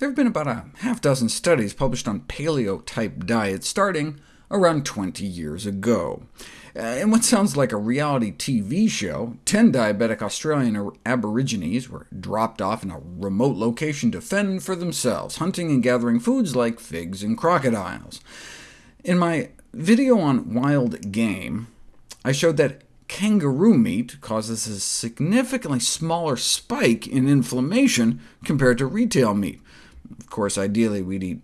There have been about a half dozen studies published on paleo-type diets starting around 20 years ago. Uh, in what sounds like a reality TV show, 10 diabetic Australian aborigines were dropped off in a remote location to fend for themselves, hunting and gathering foods like figs and crocodiles. In my video on wild game, I showed that kangaroo meat causes a significantly smaller spike in inflammation compared to retail meat. Of course, ideally we'd eat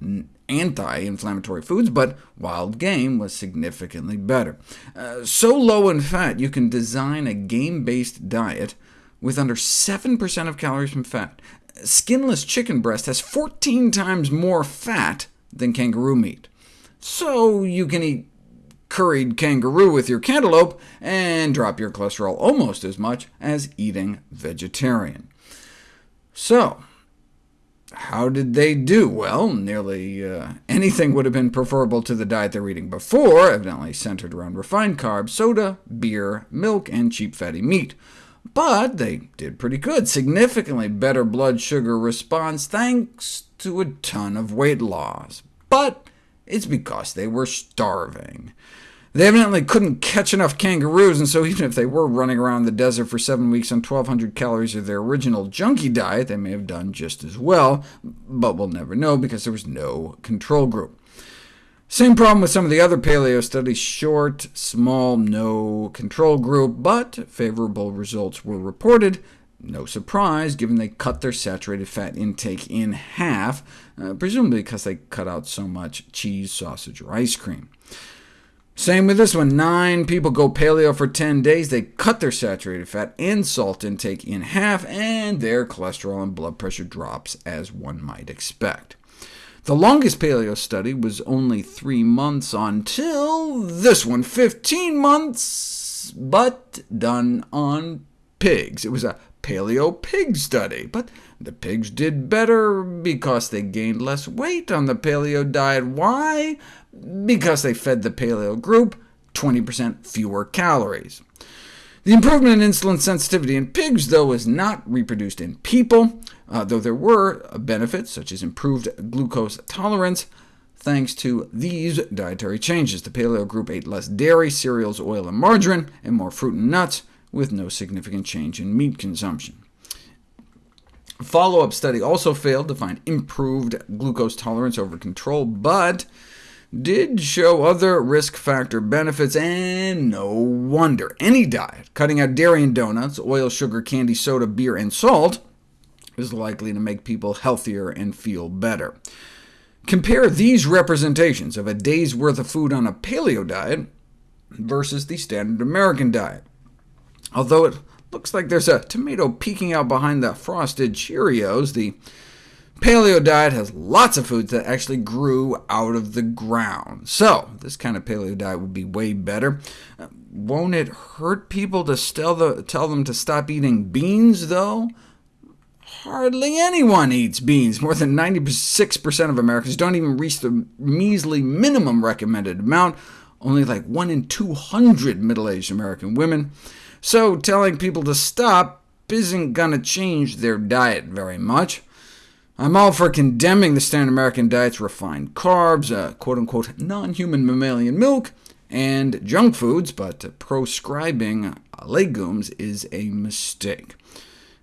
anti-inflammatory foods, but wild game was significantly better. Uh, so low in fat, you can design a game-based diet with under 7% of calories from fat. Skinless chicken breast has 14 times more fat than kangaroo meat. So you can eat curried kangaroo with your cantaloupe and drop your cholesterol almost as much as eating vegetarian. So, how did they do? Well, nearly uh, anything would have been preferable to the diet they were eating before, evidently centered around refined carbs, soda, beer, milk, and cheap fatty meat. But they did pretty good, significantly better blood sugar response thanks to a ton of weight loss. But it's because they were starving. They evidently couldn't catch enough kangaroos, and so even if they were running around the desert for seven weeks on 1,200 calories of their original junkie diet, they may have done just as well, but we'll never know because there was no control group. Same problem with some of the other paleo studies, short, small, no control group, but favorable results were reported. No surprise, given they cut their saturated fat intake in half, uh, presumably because they cut out so much cheese, sausage, or ice cream. Same with this one. Nine people go paleo for 10 days. They cut their saturated fat and salt intake in half, and their cholesterol and blood pressure drops, as one might expect. The longest paleo study was only three months until this one, 15 months, but done on pigs. It was a paleo pig study, but the pigs did better because they gained less weight on the paleo diet. Why? because they fed the paleo group 20% fewer calories. The improvement in insulin sensitivity in pigs, though, was not reproduced in people, uh, though there were benefits, such as improved glucose tolerance, thanks to these dietary changes. The paleo group ate less dairy, cereals, oil, and margarine, and more fruit and nuts, with no significant change in meat consumption. Follow-up study also failed to find improved glucose tolerance over control, but did show other risk factor benefits, and no wonder. Any diet cutting out dairy and donuts, oil, sugar, candy, soda, beer, and salt is likely to make people healthier and feel better. Compare these representations of a day's worth of food on a paleo diet versus the standard American diet. Although it looks like there's a tomato peeking out behind the frosted Cheerios, the Paleo diet has lots of foods that actually grew out of the ground, so this kind of paleo diet would be way better. Uh, won't it hurt people to tell, the, tell them to stop eating beans, though? Hardly anyone eats beans. More than 96% of Americans don't even reach the measly minimum recommended amount, only like 1 in 200 middle-aged American women. So telling people to stop isn't going to change their diet very much. I'm all for condemning the standard American diet's refined carbs, uh, quote-unquote non-human mammalian milk, and junk foods, but proscribing legumes is a mistake.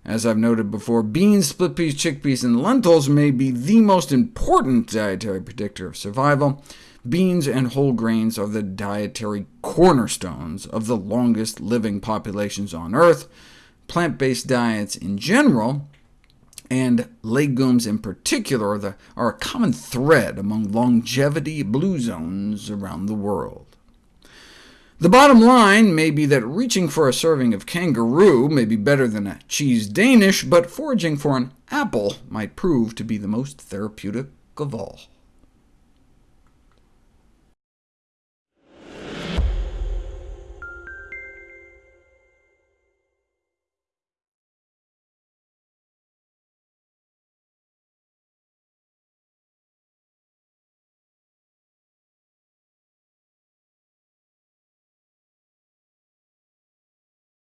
As I've noted before, beans, split peas, chickpeas, and lentils may be the most important dietary predictor of survival. Beans and whole grains are the dietary cornerstones of the longest living populations on Earth. Plant-based diets in general and legumes in particular are, a common thread among longevity blue zones around the world. The bottom line may be that reaching for a serving of kangaroo may be better than a cheese Danish, but foraging for an apple might prove to be the most therapeutic of all.